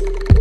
you